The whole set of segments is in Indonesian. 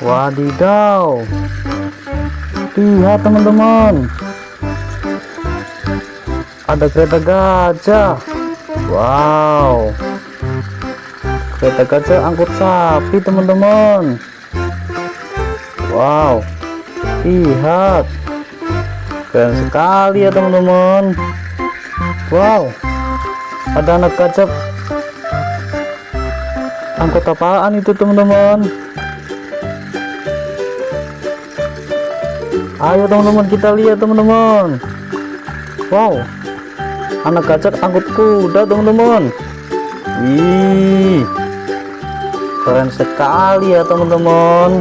Wadidaw. Lihat teman-teman. Ada kereta gajah. Wow. Kereta gajah angkut sapi teman-teman. Wow. Lihat. Keren sekali ya teman-teman. Wow. Ada anak gajah. Angkut apaan itu teman-teman? Ayo teman-teman kita lihat teman-teman. Wow. Anak gajah angkut kuda teman-teman. Wih. Keren sekali ya teman-teman.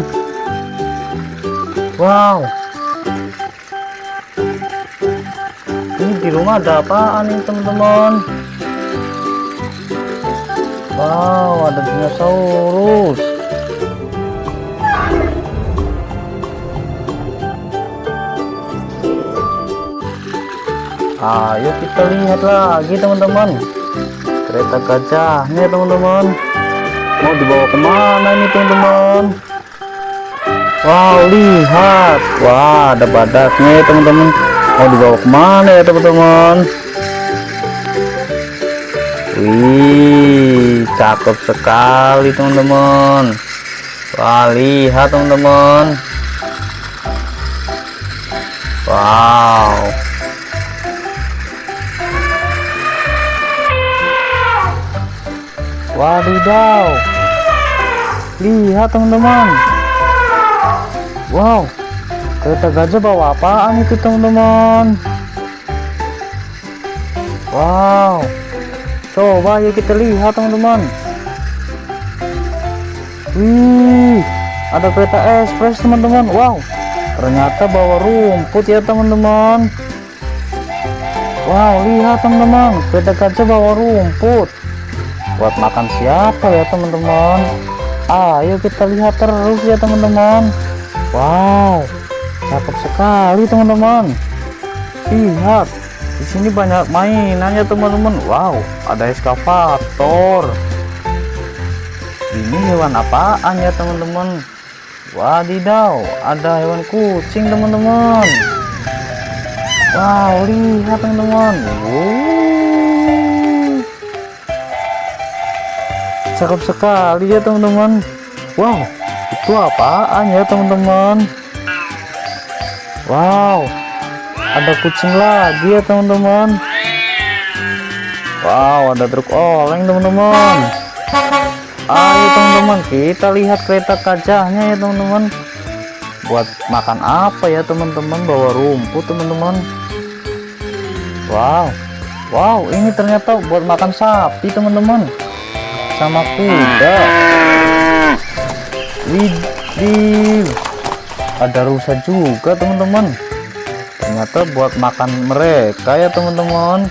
Wow. Ini di rumah ada apaan nih teman-teman? Wow, ada dinosaurus. Ayo kita lihat lagi teman-teman. Kereta gajahnya teman-teman. Mau dibawa ke mana ini teman-teman? Wow, lihat. Wah, ada badaknya teman-teman. Mau dibawa ke mana ya teman-teman? Wih, cakep sekali teman-teman. Wah, lihat teman-teman. Wow. Wadidaw. Lihat teman-teman. Wow. Kereta gajah bawa apaan itu teman-teman? Wow. Coba yuk kita lihat teman-teman. Wih, ada kereta ekspres teman-teman. Wow, ternyata bawa rumput ya teman-teman. Wow, lihat teman-teman, kereta gajah bawa rumput. Buat makan siapa ya teman-teman? Ayo kita lihat terus ya teman-teman. Wow, cakep sekali teman-teman. Lihat, di sini banyak mainannya teman-teman. Wow, ada eskavator. Ini hewan apaan ya teman-teman? Wadidaw, ada hewan kucing teman-teman. Wow, lihat teman-teman. Wow. Cakep sekali ya teman-teman. Wow, itu apaan ya teman-teman? Wow, ada kucing lagi ya teman-teman. Wow, ada truk oleng teman-teman. Ayo teman-teman, kita lihat kereta gajahnya ya teman-teman. Buat makan apa ya teman-teman? Bawa rumput teman-teman. Wow, wow, ini ternyata buat makan sapi teman-teman. Sama kuda. Widih, ada rusa juga teman-teman. Ternyata buat makan mereka ya teman-teman.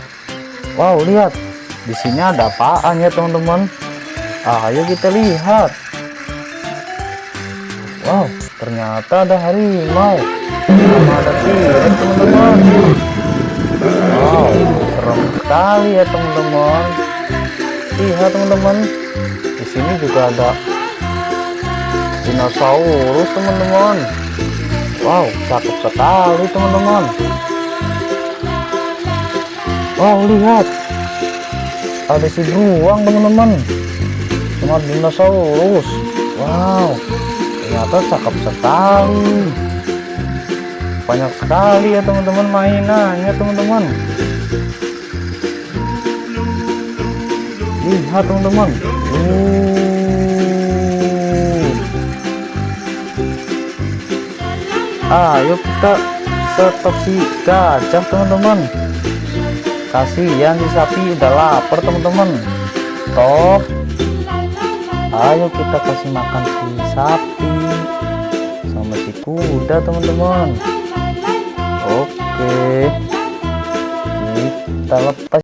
Wow, lihat. Di sini ada apaan ya teman-teman? ayo kita lihat wow ternyata ada harimau sama ada teman-teman wow serem sekali ya teman-teman lihat teman-teman. Di sini juga ada dinosaurus teman-teman. Wow cakep sekali teman-teman. Wow lihat. Ada si beruang teman-teman. Sama dinosaurus. Wow ternyata cakep sekali. Banyak sekali ya teman-teman mainannya teman-teman lihat teman-teman. Uh. ayo kita stop si gajah teman-teman. Kasihan si sapi udah lapar teman-teman. Stop ayo kita kasih makan si sapi sama si kuda teman-teman. Oke. Kita lepas